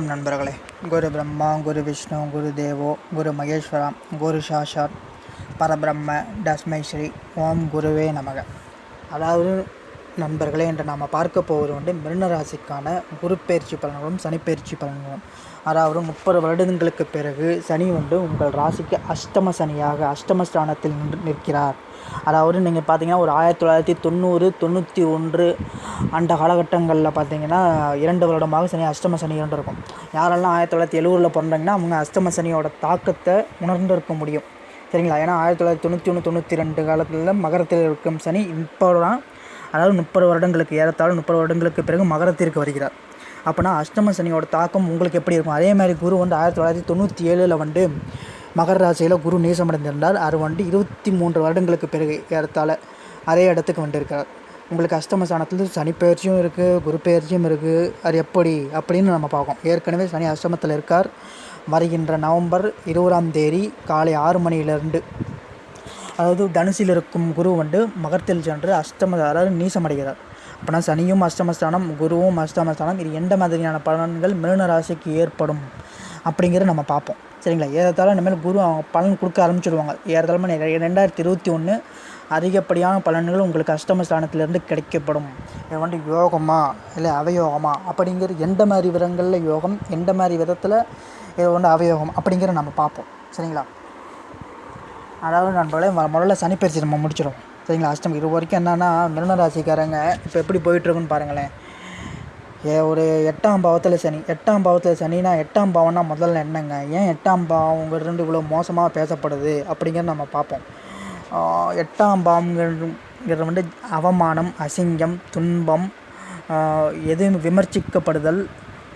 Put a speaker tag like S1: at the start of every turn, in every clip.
S1: வணக்கம் நண்பர்களே. குரு பிரம்மா குரு விஷ்ணு குரு தேவோ குரு மகேஸ்வரா குரு சாஷாத் பரபிரம்ம தஸ்மை ஸ்ரீ ஓம் குருவே நமக. அதாவது நண்பர்களே என்று நாம் பார்க்க போவது வந்து மிருனராசிக்கான குரு பயிற்சி பலன்களும் சனி பலன்களும். அதாவது முப்பது வருடங்களுக்கு பிறகு சனி வந்து உங்கள் ராசிக்கு அஷ்டம சனியாக அஷ்டம ஸ்தானத்தில் நின்று நிற்கிறார். அதாவது நீங்கள் பார்த்தீங்கன்னா ஒரு ஆயிரத்தி தொள்ளாயிரத்தி தொண்ணூறு தொண்ணூற்றி ஒன்று அந்த காலகட்டங்களில் பார்த்தீங்கன்னா இரண்டு வருடமாக சனி அஷ்டம சனி இருந்திருக்கும் யாரெல்லாம் ஆயிரத்தி தொள்ளாயிரத்தி எழுபதில் பிறந்தாங்கன்னா அவங்க அஷ்டம சனியோட தாக்கத்தை உணர்ந்திருக்க முடியும். சரிங்களா? ஏன்னா ஆயிரத்தி தொள்ளாயிரத்தி தொண்ணூற்றி ஒன்று தொண்ணூற்றி ரெண்டு காலத்தில் மகரத்தில் இருக்கும் சனி இப்போ தான் அதாவது முப்பது வருடங்களுக்கு ஏறத்தாழ முப்பது வருடங்களுக்கு பிறகு மகரத்திற்கு வருகிறார். அப்போனா அஷ்டம சனியோட தாக்கம் உங்களுக்கு எப்படி இருக்கும்? அதே மாதிரி குரு வந்து ஆயிரத்தி தொள்ளாயிரத்தி தொண்ணூற்றி ஏழில் வந்து மகர ராசியில் குரு நேசமடைந்திருந்தார். அது வந்து இருபத்தி மூன்று வருடங்களுக்கு பிறகு ஏறத்தாழ அதே இடத்துக்கு வந்திருக்கிறார். உங்களுக்கு அஷ்டம ஸ்தானத்தில் சனி பயிற்சியும் இருக்குது குரு பயிற்சியும் இருக்குது அது எப்படி அப்படின்னு நம்ம பார்ப்போம் ஏற்கனவே சனி அஷ்டமத்தில் இருக்கார். வருகின்ற நவம்பர் இருபதாம் தேதி காலை ஆறு மணியிலிருந்து அதாவது தனுசில் இருக்கும் குரு வந்து மகரத்தில் சென்று அஷ்டம அதாவது நீசமடைகிறார். அப்படின்னா சனியும் அஷ்டமஸ்தானம் குருவும் அஷ்டமஸ்தானம் இது எந்த மாதிரியான பலன்கள் மிருன ராசிக்கு ஏற்படும் அப்படிங்கிறத நம்ம பார்ப்போம். சரிங்களா? ஏறத்தாலும் இனிமேல் குரு அவங்க பலன் கொடுக்க ஆரம்பிச்சிடுவாங்க ஏறத்தாழ ரெண்டாயிரத்தி இருபத்தி ஒன்று அதிகப்படியான பலன்கள் உங்களுக்கு அஷ்டமஸ்தானத்திலேருந்து கிடைக்கப்படும். இது வந்து யோகமா? இல்லை அவயோகமா? அப்படிங்கிற எந்த மாதிரி விதங்களில் யோகம் எந்த மாதிரி விதத்தில் இது வந்து அவயோகம் அப்படிங்கிற நம்ம பார்ப்போம். சரிங்களா? அதாவது நண்பர்களே முதல்ல சனிப்பயிற்சி நம்ம முடிச்சிடும் சரிங்களா? அஷ்டம் இது வரைக்கும் என்னென்னா மிருன ராசிக்காரங்க இப்போ எப்படி போயிட்டுருக்குன்னு பாருங்களேன். ஏ ஒரு எட்டாம் பாவத்தில் சனி. எட்டாம் பாவத்தில் சனினா எட்டாம் பாவம்னா முதல்ல என்னங்க? ஏன் எட்டாம் பாவங்கிறது இவ்வளோ மோசமாக பேசப்படுது? அப்படிங்கிறத நம்ம பார்ப்போம். எட்டாம் பாவங்கிறது வந்து அவமானம் அசிங்கம் துன்பம் எதுவும் விமர்சிக்கப்படுதல்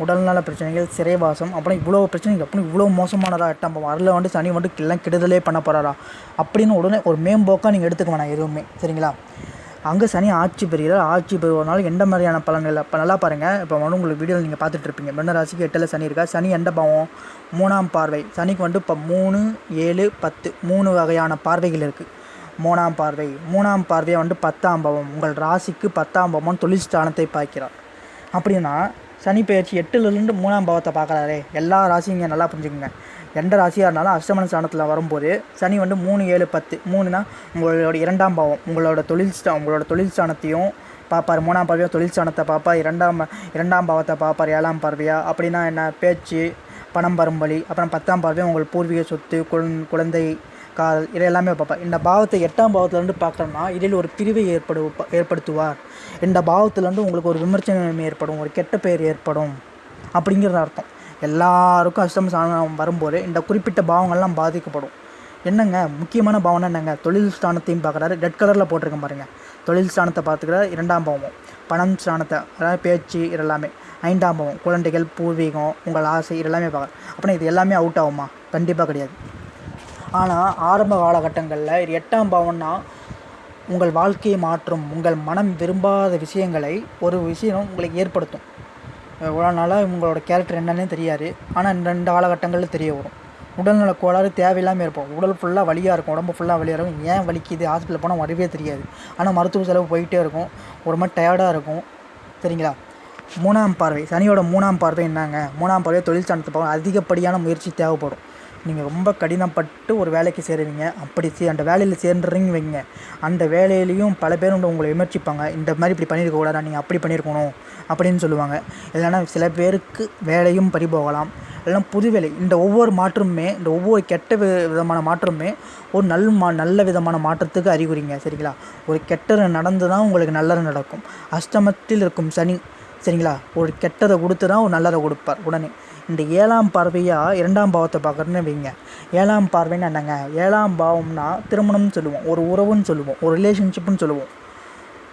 S1: உடல்நல பிரச்சனைகள் சிறைவாசம் அப்புறம் இவ்வளோ பிரச்சனைகள் அப்புறம் இவ்வளோ மோசமானதா? எட்டாம் வரல வந்து சனி வந்து எல்லாம் கெடுதலே பண்ண போகிறாரா அப்படின்னு உடனே ஒரு மேம்போக்காக நீங்கள் எடுத்துக்க வேணாம் எதுவுமே சரிங்களா? அங்கே சனி ஆட்சி பெறுகிறார். ஆட்சி பெறுவதனால எந்த மாதிரியான பலன்கள்? இப்போ நல்லா பாருங்கள் இப்போ வந்து உங்களுக்கு வீடியோவில் நீங்கள் பார்த்துட்டு இருப்பீங்க. ராசிக்கு எட்டில் சனி இருக்கா சனி எந்த பாவம்? மூணாம் பார்வை. சனிக்கு வந்து இப்போ மூணு ஏழு பத்து மூணு வகையான பார்வைகள் இருக்குது மூணாம் பார்வை. மூணாம் பார்வையை வந்து பத்தாம் பாவம். உங்கள் ராசிக்கு பத்தாம் பாவம் தொழில் ஸ்தானத்தை பார்க்கிறார். அப்படின்னா சனி பயிற்சி எட்டுலேருந்து மூணாம் பாவத்தை பார்க்குறாரு. எல்லா ராசியும் இங்கே நல்லா புரிஞ்சுக்கோங்க. எந்த ராசியாக இருந்தாலும் அஷ்டமன ஸ்தானத்தில் வரும்போது சனி வந்து மூணு ஏழு பத்து மூணுனா உங்களோட இரண்டாம் பாவம். உங்களோட தொழில் ஸ்தா உங்களோட தொழில் ஸ்தானத்தையும் பார்ப்பார். மூணாம் பார்வையாக தொழில் ஸ்தானத்தை பார்ப்பார். இரண்டாம் இரண்டாம் பாவத்தை பார்ப்பார். ஏழாம் பார்வையா. அப்படின்னா என்ன? பேச்சு பணம் பரும்பலி. வழி அப்புறம் பத்தாம் பார்வையாக உங்கள் பூர்வீக சொத்து குழந்தை காதல் இதை எல்லாமே பார்ப்பார் இந்த பாவத்தை எட்டாம் பாவத்திலேருந்து பார்க்குறோம்னா இதில் ஒரு பிரிவை ஏற்படு ஏற்படுத்துவார். இந்த பாவத்திலேருந்து உங்களுக்கு ஒரு விமர்சனம் ஏற்படும் ஒரு கெட்ட பெயர் ஏற்படும் அப்படிங்கிறது அர்த்தம். எல்லாருக்கும் அஷ்டம ஸ்தானம் வரும்போது இந்த குறிப்பிட்ட பாவங்கள்லாம் பாதிக்கப்படும். என்னங்க? முக்கியமான பாவனை என்னங்க? தொழில் ஸ்தானத்தையும் பார்க்குறாரு. ரெட் கலரில் போட்டிருக்கேன் பாருங்கள் தொழில் ஸ்தானத்தை பார்த்துக்கிறார். இரண்டாம் பாவம். பணம் ஸ்தானத்தை அதாவது பேச்சு இதெல்லாமே. ஐந்தாம் பாவம். குழந்தைகள் பூர்வீகம் உங்கள் ஆசை இதெல்லாமே பார்க்குறேன் அப்படின்னா இது எல்லாமே அவுட் ஆகுமா? கண்டிப்பாக கிடையாது. ஆனால் ஆரம்ப காலகட்டங்களில் இது எட்டாம் பாவம்னா உங்கள் வாழ்க்கையை மாற்றும் உங்கள் மனம் விரும்பாத விஷயங்களை ஒரு விஷயம் உங்களுக்கு ஏற்படுத்தும். இவ்வளோ நாளாக உங்களோட கேரக்டர் என்னன்னே தெரியாது. ஆனால் இந்த ரெண்டு காலகட்டங்களில் தெரிய வரும். உடல்நல கோளாறு தேவையில்லாமல் இருப்போம். உடல் ஃபுல்லாக வலியாக இருக்கும். உடம்பு ஃபுல்லாக வலியாக இருக்கும். ஏன் வலிக்குது? ஹாஸ்பிட்டல் போனால் வரவே தெரியாது. ஆனால் மருத்துவ செலவு போயிட்டே இருக்கும். ஒரு மாதிரி டயர்டாக இருக்கும். சரிங்களா? மூணாம் பார்வை. சனியோட மூணாம் பார்வை என்னங்க? மூணாம் பார்வை தொழில் சார்ந்த அதிகப்படியான முயற்சி தேவைப்படும். நீங்கள் ரொம்ப கடினப்பட்டு ஒரு வேலைக்கு சேருவீங்க. அப்படி சே அந்த வேலையில் சேர்ந்துறீங்க வைங்க. அந்த வேலையிலையும் பல பேர் உங்களை விமர்சிப்பாங்க. இந்த மாதிரி இப்படி பண்ணியிருக்கக்கூடாது நீங்கள் அப்படி பண்ணியிருக்கணும் அப்படின்னு சொல்லுவாங்க. இல்லைன்னா சில பேருக்கு வேலையும் பறிபோகலாம் போகலாம். இல்லைன்னா புது வேலை. இந்த ஒவ்வொரு மாற்றமுமே இந்த ஒவ்வொரு கெட்ட வி- விதமான மாற்றமுமே ஒரு நல் மா நல்ல விதமான மாற்றத்துக்கு அறிகுறிங்க. சரிங்களா? ஒரு கெட்டது நடந்து தான் உங்களுக்கு நல்லது நடக்கும். அஷ்டமத்தில் இருக்கும் சனி சரிங்களா? ஒரு கெட்டதை கொடுத்து தான் ஒரு நல்லதை கொடுப்பார். உடனே இந்த ஏழாம் பார்வையாக இரண்டாம் பாவத்தை பார்க்குறேன்னு வைங்க. ஏழாம் பார்வைன்னு என்னங்க? ஏழாம் பாவம்னா திருமணம்னு சொல்லுவோம். ஒரு உறவுன்னு சொல்லுவோம். ஒரு ரிலேஷன்ஷிப்னு சொல்லுவோம்.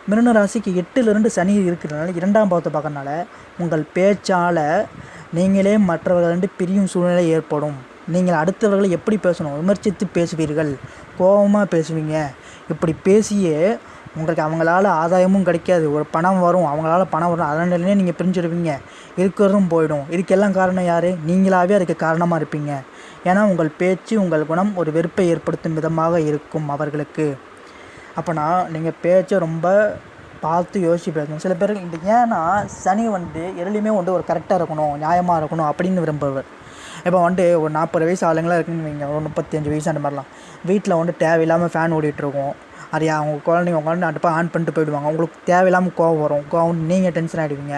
S1: மிருன ராசிக்கு எட்டுலேருந்து சனி இருக்கிறதுனால இரண்டாம் பாவத்தை பார்க்கறனால உங்கள் பேச்சால் நீங்களே மற்றவர்களிருந்து பிரியும் சூழ்நிலை ஏற்படும். நீங்கள் அடுத்தவர்களை எப்படி பேசணும்? விமர்சித்து பேசுவீர்கள். கோபமாக பேசுவீங்க. இப்படி பேசியே உங்களுக்கு அவங்களால ஆதாயமும் கிடைக்காது. ஒரு பணம் வரும் அவங்களால பணம் வரும். அதனாலே நீங்கள் பிரிஞ்சிடுவீங்க இருக்கிறதும் போயிடும். இதுக்கெல்லாம் காரணம் யார்? நீங்களாகவே அதுக்கு காரணமாக இருப்பீங்க. ஏன்னா உங்கள் பேச்சு உங்கள் குணம் ஒரு வெறுப்பை ஏற்படுத்தும் விதமாக இருக்கும் அவர்களுக்கு. அப்போனா நீங்கள் பேச்சை ரொம்ப பார்த்து யோசிச்சு பேசணும். சில பேர் இந்த ஏன்னா சனி வந்து எதுலேயுமே வந்து ஒரு கரெக்டாக இருக்கணும் நியாயமாக இருக்கணும் அப்படின்னு விரும்புவர். இப்போ வந்துட்டு ஒரு நாற்பது வயசு ஆளுங்களாக இருக்குன்னு வைங்க. ஒரு முப்பத்தஞ்சு வயசு அந்த மாதிரிலாம். வீட்டில் வந்து தேவையில்லாமல் ஃபேன் ஓடிட்டுருக்கோம் அது அவங்க குழந்தைங்க உட்காந்து அடுப்பை ஆன் பண்ணிட்டு போயிடுவாங்க. உங்களுக்கு தேவையில்லாமல் கோவம் வரும். கோவம் நீங்கள் டென்ஷன் ஆகிடுவீங்க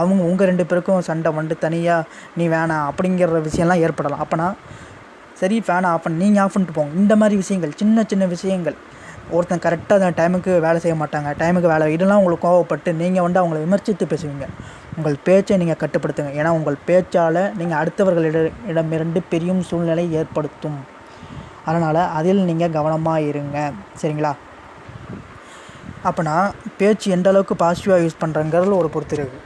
S1: அவங்க உங்கள் ரெண்டு பேருக்கும் சண்டை வந்து தனியாக நீ வேணாம் அப்படிங்கிற விஷயம்லாம் ஏற்படலாம். அப்போனா சரி ஃபேனை ஆஃப் பண்ணி நீங்கள் ஆஃப் பண்ணிட்டு போங்க. இந்த மாதிரி விஷயங்கள் சின்ன சின்ன விஷயங்கள். ஒருத்தன் கரெக்டாக அந்த டைமுக்கு வேலை செய்ய மாட்டாங்க. டைமுக்கு வேலை இதெல்லாம் உங்களுக்கு கோவப்பட்டு நீங்கள் வந்து அவங்கள விமர்சித்து பேசுவீங்க. உங்கள் பேச்சை நீங்கள் கட்டுப்படுத்துங்க. ஏன்னா உங்கள் பேச்சால் நீங்கள் அடுத்தவர்களிட இடமிருந்து பெரியும் சூழ்நிலை ஏற்படுத்தும். அதனால் அதில் நீங்கள் கவனமாக இருங்க. சரிங்களா? அப்போனா பேச்சு எந்த அளவுக்கு பாசிட்டிவாக யூஸ் பண்ணுறங்கிறதுல ஒரு பொறுத்து இருக்குது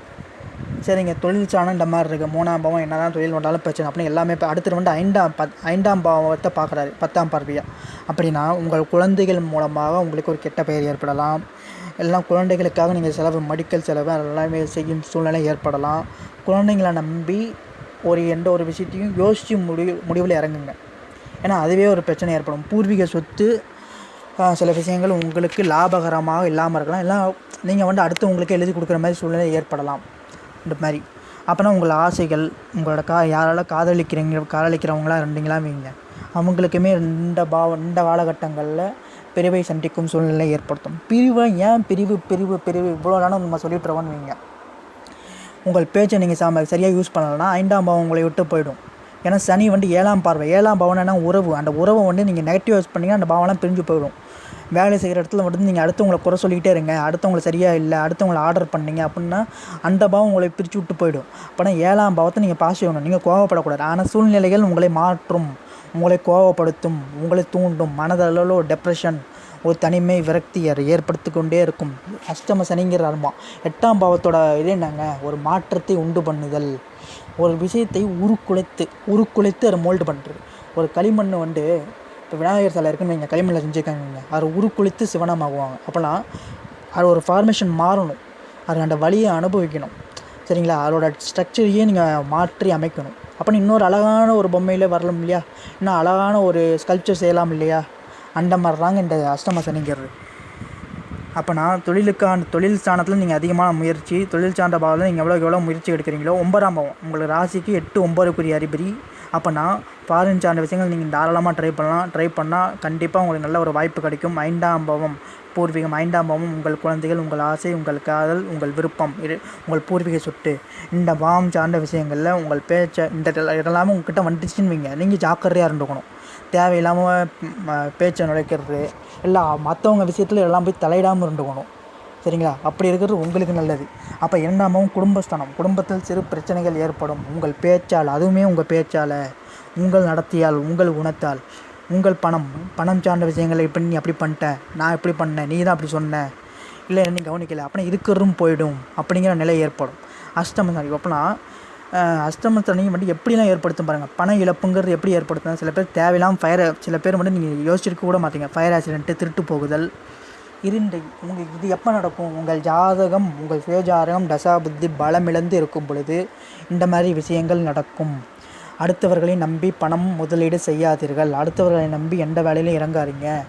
S1: சரிங்க தொழில் சாணம் இந்த மாதிரி இருக்குது மூணாம் பாவம் என்ன தான் தொழில் வந்தாலும் பிரச்சனை. அப்படின்னு எல்லாமே இப்போ அடுத்து வந்து ஐந்தாம் பத் ஐந்தாம் பாவத்தை பார்க்குறாரு பத்தாம் பார்வையாக அப்படின்னா உங்கள் குழந்தைகள் மூலமாக உங்களுக்கு ஒரு கெட்ட பெயர் ஏற்படலாம். எல்லாம் குழந்தைகளுக்காக நீங்கள் செலவு மெடிக்கல் செலவு எல்லாமே செய்யும் சூழ்நிலை ஏற்படலாம். குழந்தைங்களை நம்பி ஒரு எந்த ஒரு விஷயத்தையும் யோசித்து முடிவு முடிவில் இறங்குங்க. ஏன்னா அதுவே ஒரு பிரச்சனை ஏற்படும். பூர்வீக சொத்து சில விஷயங்கள் உங்களுக்கு லாபகரமாக இல்லாமல் இருக்கலாம். எல்லாம் நீங்கள் வந்து அடுத்து உங்களுக்கு எழுதி கொடுக்குற மாதிரி சூழ்நிலை ஏற்படலாம். இந்த மாதிரி. அப்போனா உங்கள் ஆசைகள் உங்களோட கா யாரால காதலிக்கிறீங்க காதலிக்கிறவங்களா இருந்தீங்களா வைங்க. அவங்களுக்குமே இந்த பாவ இந்த காலகட்டங்களில் பிரிவை சந்திக்கும் சூழ்நிலை ஏற்படுத்தும். பிரிவை ஏன் பிரிவு பிரிவு பிரிவு இவ்வளோ நேரம் நம்ம சொல்லிட்டு இருக்கோம்னு வைங்க. உங்கள் பேச்சை நீங்கள் சாம சரியாக யூஸ் பண்ணலைன்னா ஐந்தாம் பாவம் உங்களை விட்டு போயிடும். ஏன்னா சனி வந்து ஏழாம் பார்வை. ஏழாம் பாவம்னா உறவு. அந்த உறவை வந்து நீங்கள் நெகட்டிவ் யூஸ் பண்ணீங்கன்னா அந்த பாவம்லாம் பிரிஞ்சு போயிடும். வேலை செய்கிற இடத்துல மட்டும் நீங்கள் அடுத்தவங்களை குறை சொல்லிக்கிட்டே இருங்க. அடுத்தவங்களை சரியாக இல்லை அடுத்தவங்களை ஆர்டர் பண்ணீங்க அப்படின்னா அந்த பாவம் உங்களை பிரித்து விட்டு போயிடும். அப்போனா ஏழாம் பாவத்தை நீங்கள் பாஸ் செய்யணும். நீங்கள் கோவப்படக்கூடாது. ஆனால் சூழ்நிலைகள் உங்களை மாற்றும். உங்களை கோவப்படுத்தும். உங்களை தூண்டும். மனதளவில் ஒரு டெப்ரெஷன் ஒரு தனிமை விரக்தி ஏற்படுத்தி கொண்டே இருக்கும். அஷ்டம சனிங்கிற அர்மா. எட்டாம் பாவத்தோட இது என்னங்க? ஒரு மாற்றத்தை உண்டு பண்ணுதல். ஒரு விஷயத்தை உருக்குலைத்து உருக்குலைத்து அதை மோல்டு பண்ணுறது ஒரு களிமண் வந்து இப்போ விநாயகர் சிலை இருக்குன்னு வைங்க களிமண்ணில் செஞ்சுருக்காங்க அவர் உருக்குளித்து சிவனமாகுவாங்க அப்போனா அது ஒரு ஃபார்மேஷன் மாறணும். அது அந்த வழியை அனுபவிக்கணும். சரிங்களா? அதோட ஸ்ட்ரக்சரையே நீங்கள் மாற்றி அமைக்கணும். அப்போ இன்னொரு அழகான ஒரு பொம்மையில் வரலாம் இல்லையா? இன்னும் அழகான ஒரு ஸ்கல்ப்சர் செய்யலாம் இல்லையா? அந்த மாதிரி தாங்க இந்த அஷ்டம சனிங்கிறது. அப்போ நான் தொழிலுக்கான தொழில் ஸ்தானத்தில் நீங்கள் அதிகமான முயற்சி தொழில் சார்ந்த பாவத்தில் நீங்கள் எவ்வளோக்கு எவ்வளோ முயற்சி எடுக்கிறீங்களோ ஒன்பதாம் பாவம். உங்களுக்கு ராசிக்கு எட்டு ஒம்பதுக்குரிய அதிபதி. அப்போனா ஃபாரின் சார்ந்த விஷயங்கள் நீங்கள் தாராளமாக ட்ரை பண்ணலாம். ட்ரை பண்ணால் கண்டிப்பாக உங்களுக்கு நல்ல ஒரு வாய்ப்பு கிடைக்கும். ஐந்தாம் பாவம் பூர்வீகம் ஐந்தாம் பாவம் உங்கள் குழந்தைகள் உங்கள் ஆசை உங்கள் காதல் உங்கள் விருப்பம் இது உங்கள் பூர்வீக சொட்டு இந்த பாவம் சார்ந்த விஷயங்களில் உங்கள் பேச்சை இந்த இதெல்லாம் இதெல்லாமே உங்ககிட்ட வந்துச்சுன்னு வைங்க. நீங்கள் ஜாக்கிரதையாக இருந்துக்கணும். தேவையில்லாமல் பேச்சை நுழைக்கிறது இல்லை மற்றவங்க விஷயத்தில் எல்லாம் போய் தலையிடாமல் இருந்துக்கணும். சரிங்களா? அப்படி இருக்கிறது உங்களுக்கு நல்லது. அப்போ இரண்டாமவும் குடும்பஸ்தானம். குடும்பத்தில் சிறு பிரச்சனைகள் ஏற்படும். உங்கள் பேச்சால் அதுவுமே உங்கள் பேச்சால். உங்கள் நடத்தியால் உங்கள் குணத்தால் உங்கள் பணம் பணம் சார்ந்த விஷயங்களை இப்படி நீ அப்படி பண்ணிட்ட நான் இப்படி பண்ணேன் நீ தான் அப்படி சொன்ன. இல்லை நீ கவனிக்கலை. அப்படின்னா இருக்கிறதும் போயிடும் அப்படிங்கிற நிலை ஏற்படும். அஷ்டம சனி அப்போனா அஷ்டம சனி வந்து எப்படிலாம் ஏற்படுத்தும் பாருங்கள் பண இழப்புங்கிறது எப்படி ஏற்படுத்தும் சில பேர் தேவையில்லாமல் ஃபயர் சில பேர் வந்து நீங்கள் யோசிச்சிருக்க கூட மாட்டீங்க. ஃபயர் ஆக்சிடென்ட்டு திருட்டு போகுதல். இருண்டை உங்கள் இது எப்போ நடக்கும்? உங்கள் ஜாதகம் உங்கள் சுயஜாதகம் தசாபுத்தி பலமிழந்து இருக்கும் பொழுது இந்த மாதிரி விஷயங்கள் நடக்கும். அடுத்தவர்களை நம்பி பணம் முதலீடு செய்யாதீர்கள். அடுத்தவர்களை நம்பி எந்த வேலையிலும் இறங்காதீங்க.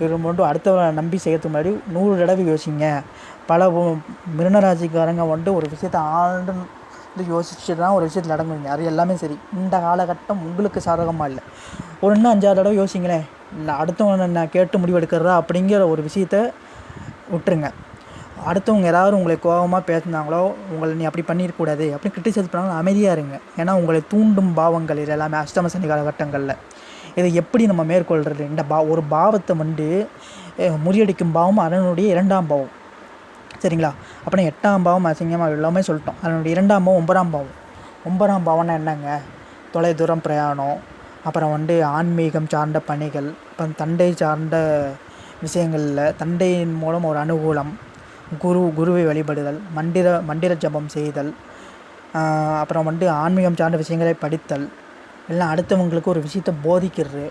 S1: இது மட்டும் அடுத்தவர்களை நம்பி செய்யறதுக்கு முன்னாடி நூறு தடவை யோசிங்க. பல உ- மிருனராசிக்காரங்க வந்துட்டு ஒரு விஷயத்தை ஆழ்ந்து வந்து யோசிச்சு தான் ஒரு விஷயத்தில் அடங்குவீங்க. அது எல்லாமே சரி. இந்த காலகட்டம் உங்களுக்கு சாதகமாக இல்லை. ஒரு இன்னும் அஞ்சாறு தடவை யோசிங்களேன். இல்லை அடுத்தவங்க நான் கேட்டு முடிவெடுக்கிறதா அப்படிங்கிற ஒரு விஷயத்த விட்டுருங்க. அடுத்தவங்க யாராவது உங்களை கோபமாக பேசினாங்களோ உங்களை நீ அப்படி பண்ணிடக்கூடாது அப்படி கிரிட்டிசைஸ் பண்ணாலும் அமைதியாக இருங்க. ஏன்னா உங்களை தூண்டும் பாவங்கள் இது எல்லாமே அஷ்டம சனி காலகட்டங்களில். இதை எப்படி நம்ம மேற்கொள்கிறது இந்த பா ஒரு பாவத்தை வந்து முறியடிக்கும் பாவம் அதனுடைய இரண்டாம் பாவம். சரிங்களா? அப்புறம் எட்டாம் பாவம் அசிங்கமாக எல்லாமே சொல்லிட்டோம். அதனுடைய இரண்டாம் பாவம் ஒன்பதாம் பாவம். ஒன்பதாம் பாவம்னா என்னங்க? தொலைதூரம் பிரயாணம். அப்புறம் வந்து ஆன்மீகம் சார்ந்த பணிகள். அப்புறம் தண்டை சார்ந்த விஷயங்களில் தண்டையின் மூலம் ஒரு அனுகூலம். குரு குருவை வழிபடுதல் மண்டிர மண்டிர ஜபம் செய்தல் அப்புறம் வந்து ஆன்மீகம் சார்ந்த விஷயங்களை படித்தல் எல்லாம் அடுத்தவங்களுக்கு ஒரு விஷயத்தை போதிக்கிறது.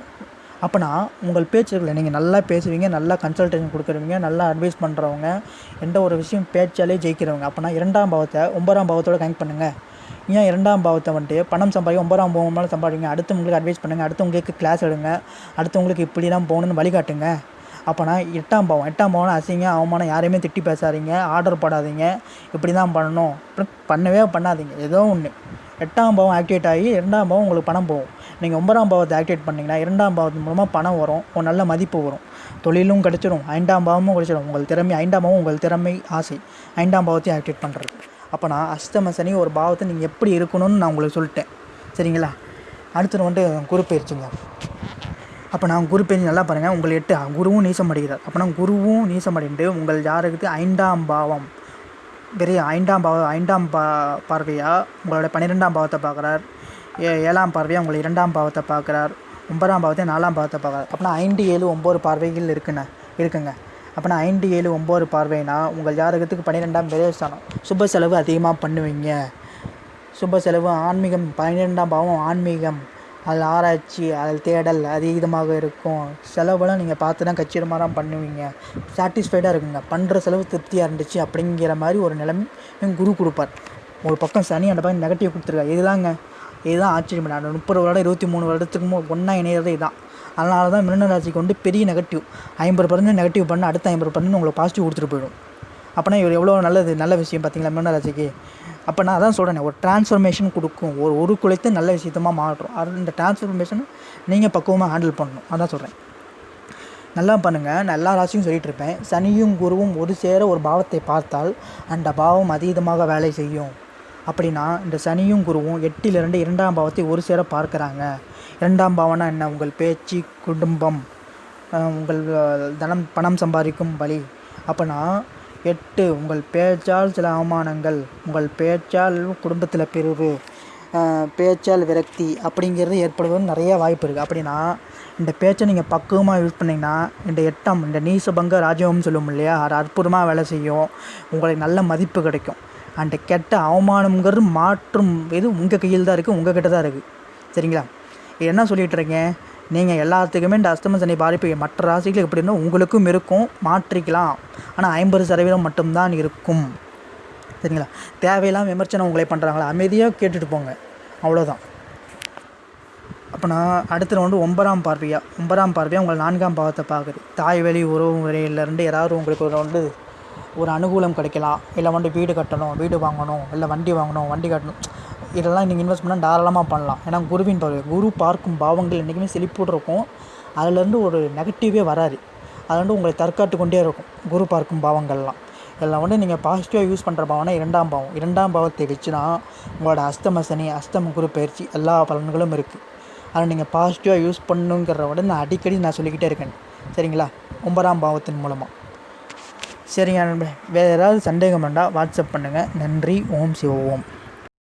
S1: அப்போனா உங்கள் பேச்சுகளை நீங்கள் நல்லா பேசுவீங்க நல்லா கன்சல்டேஷன் கொடுக்குறவங்க நல்லா அட்வைஸ் பண்ணுறவங்க எந்த ஒரு விஷயம் பேச்சாலே ஜெயிக்கிறவங்க. அப்போனா இரண்டாம் பாவத்தை ஒன்பதாம் பாவத்தோட கனெக்ட் பண்ணுங்கள் ஏன் இரண்டாம் பாவத்தை வந்துட்டு பணம் சம்பாதிக்க ஒன்பதாம் பாவம் மேலே சம்பாதிங்க. அடுத்தவங்களுக்கு அட்வைஸ் பண்ணுங்கள் அடுத்தவங்களுக்கு கிளாஸ் எடுங்க அடுத்தவங்களுக்கு இப்படி தான் போகணுன்னு வழிகாட்டுங்க. அப்போனா எட்டாம் பாவம். எட்டாம் பாவம் அசிங்க அவமானம் யாரையுமே திட்டி பேசாதீங்க ஆர்டர் போடாதீங்க இப்படி தான் பண்ணணும் பண்ணவே பண்ணாதீங்க. ஏதோ ஒன்று எட்டாம் பாவம் ஆக்டிவேட் ஆகி இரண்டாம் பாவம் உங்களுக்கு பணம் போகும். நீங்கள் ஒன்பதாம் பாவத்தை ஆக்டிவேட் பண்ணிங்கன்னா இரண்டாம் பாவத்து மூலமாக பணம் வரும். ஒரு நல்ல மதிப்பு வரும். தொழிலும் கிடச்சிடும் ஐந்தாம் பாவமும் கிடச்சிடும் உங்கள் திறமை ஐந்தாம் பாவம் உங்கள் திறமை ஆசை. ஐந்தாம் பாவத்தையும் ஆக்டிவேட் பண்ணுறது அப்போ நான் அஷ்டம சனி ஒரு பாவத்தை நீங்கள் எப்படி இருக்கணும்னு நான் உங்களுக்கு சொல்லிட்டேன். சரிங்களா? அடுத்தது வந்துட்டு குரு அப்போ நான் குரு பேஞ்சு நல்லா பாருங்கள் உங்கள் எட்டு குருவும் நீசம் அடைகிறார். அப்போனா குருவும் நீசம் அடைந்து உங்கள் யாருக்கு ஐந்தாம் பாவம் பெரிய ஐந்தாம் பாவ ஐந்தாம் பா பார்வையாக உங்களோட பன்னிரெண்டாம் பாவத்தை பார்க்குறார். ஏ ஏழாம் பார்வையாக உங்களை இரண்டாம் பாவத்தை பார்க்குறார். ஒன்பதாம் பாவத்தை நாலாம் பாவத்தை பார்க்குறார். அப்படின்னா ஐந்து ஏழு ஒம்பது பார்வைகள் இருக்குண்ணே இருக்குங்க. அப்படின்னா ஐந்து ஏழு ஒம்பது பார்வைனா உங்கள் ஜாதகத்துக்கு பன்னிரெண்டாம் ஸ்தானம். சுப செலவு அதிகமாக பண்ணுவீங்க. சுப செலவு ஆன்மீகம் பன்னிரெண்டாம் பாவம் ஆன்மீகம். அதில் ஆராய்ச்சி அதில் தேடல் அதீதமாக இருக்கும். செலவெல்லாம் நீங்கள் பார்த்து தான் கச்சிதமாக தான் பண்ணுவீங்க சாட்டிஸ்ஃபைடாக இருக்குங்க. பண்ணுற செலவு திருப்தியாக இருந்துச்சு அப்படிங்கிற மாதிரி ஒரு நிலைமை குரு கொடுப்பார். ஒரு பக்கம் சனி அந்த பக்கம் நெகட்டிவ் கொடுத்துருக்காரு. இதுதாங்க. இதுதான் ஆச்சரியம். நான் முப்பது வருடம் இருபத்தி மூணு வருடத்துக்கு ஒன்றா இணையிறது இதுதான் அதனால தான் மிருன ராசிக்கு வந்து பெரிய நெகட்டிவ் ஐம்பது பர்சன்ட் நெகட்டிவ் பண்ண அடுத்த ஐம்பது பர்சன்ட் உங்களுக்கு பாசிட்டிவ் கொடுத்துட்டு போயிடும். அப்போனா இவர் எவ்வளோ நல்லது நல்ல விஷயம் பார்த்தீங்களா மிருன ராசிக்கு? அப்போ நான் அதான் சொல்கிறேன் ஒரு டிரான்ஸ்ஃபர்மேஷன் கொடுக்கும். ஒரு ஒரு குலைத்து நல்ல விஷயத்தமாக மாற்றும். அது இந்த டிரான்ஸ்ஃபர்மேஷன் நீங்கள் பக்குவமாக ஹேண்டில் பண்ணணும். அதான் சொல்கிறேன் நல்லா பண்ணுங்கள் நான் எல்லா ராசியும் சொல்லிகிட்டு இருப்பேன். சனியும் குருவும் ஒரு சேர ஒரு பாவத்தை பார்த்தால் அந்த பாவம் அதீதமாக வேலை செய்யும். அப்படின்னா இந்த சனியும் குருவும் எட்டிலிருந்து இரண்டாம் பாவத்தை ஒரு சேர பார்க்குறாங்க. இரண்டாம் பாவம்னா என்ன? உங்கள் பேச்சு குடும்பம் உங்கள் தனம் பணம் சம்பாதிக்கும் வழி. அப்போனா எட்டு உங்கள் பேச்சால் சில அவமானங்கள் உங்கள் பேச்சால் குடும்பத்தில் பிரிவு பேச்சால் விரக்தி அப்படிங்கிறது ஏற்படுவது நிறைய வாய்ப்பு இருக்குது அப்படின்னா இந்த பேச்சை நீங்கள் பக்குவமாக யூஸ் பண்ணிங்கன்னா இந்த எட்டாம் இந்த நீசபங்க ராஜ்யம்னு சொல்லுவோம் இல்லையா அது அற்புதமாக வேலை செய்யும். உங்களுக்கு நல்ல மதிப்பு கிடைக்கும். அந்த கெட்ட அவமானங்கிறது மாற்றும் இது உங்கள் கையில் தான் இருக்குது உங்கள் கிட்ட தான் இருக்குது சரிங்களா? இது என்ன சொல்லிகிட்டு இருக்கேன்? நீங்கள் எல்லாத்துக்குமே இந்த அஸ்தம சனி பாதிப்பு மற்ற ராசிகள் எப்படி இருந்தால் உங்களுக்கும் இருக்கும் மாற்றிக்கலாம். ஆனால் ஐம்பது சதவீதம் மட்டும்தான் இருக்கும். சரிங்களா? தேவையில்லாமல் விமர்சனம் உங்களை பண்ணுறாங்களா அமைதியாக கேட்டுட்டு போங்க. அவ்வளோதான் அப்போ நான் அடுத்தது வந்து ஒன்பதாம் பார்வையா? ஒன்பதாம் பார்வையாக உங்களை நான்காம் பாவத்தை பார்க்குது. தாய் வழி உறவு முறையிலேருந்து யாராவது உங்களுக்கு ஒரு வந்து ஒரு அனுகூலம் கிடைக்கலாம். இல்லை வந்து வீடு கட்டணும் வீடு வாங்கணும் இல்லை வண்டி வாங்கணும் வண்டி கட்டணும். இதெல்லாம் நீங்கள் இன்வெஸ்ட் பண்ணால் தாராளமாக பண்ணலாம். ஏன்னா குருவின் பார்வை குரு பார்க்கும் பாவங்கள் என்றைக்குமே செழிப்போடு இருக்கும் அதுலேருந்து ஒரு நெகட்டிவே வராது. அது வந்து உங்களை தற்காத்து கொண்டே இருக்கும். குரு பார்க்கும் பாவங்கள்லாம். இதில் வந்து நீங்கள் பாசிட்டிவாக யூஸ் பண்ணுற பாவம்னா இரண்டாம் பாவம். இரண்டாம் பாவத்தை வச்சுனா உங்களோட அஸ்தம சனி அஸ்தம குரு பயிற்சி எல்லா பலன்களும் இருக்குது அதை நீங்கள் பாசிட்டிவாக யூஸ் பண்ணுங்கிறத விட நான் அடிக்கடி நான் சொல்லிக்கிட்டே இருக்கேன். சரிங்களா? ஒன்பதாம் பாவத்தின் மூலமாக சரிங்க நண்பர் வேறு ஏதாவது சந்தேகம் வேண்டாம் வாட்ஸ்அப் பண்ணுங்கள் நன்றி. ஓம் சிவ ஓம்.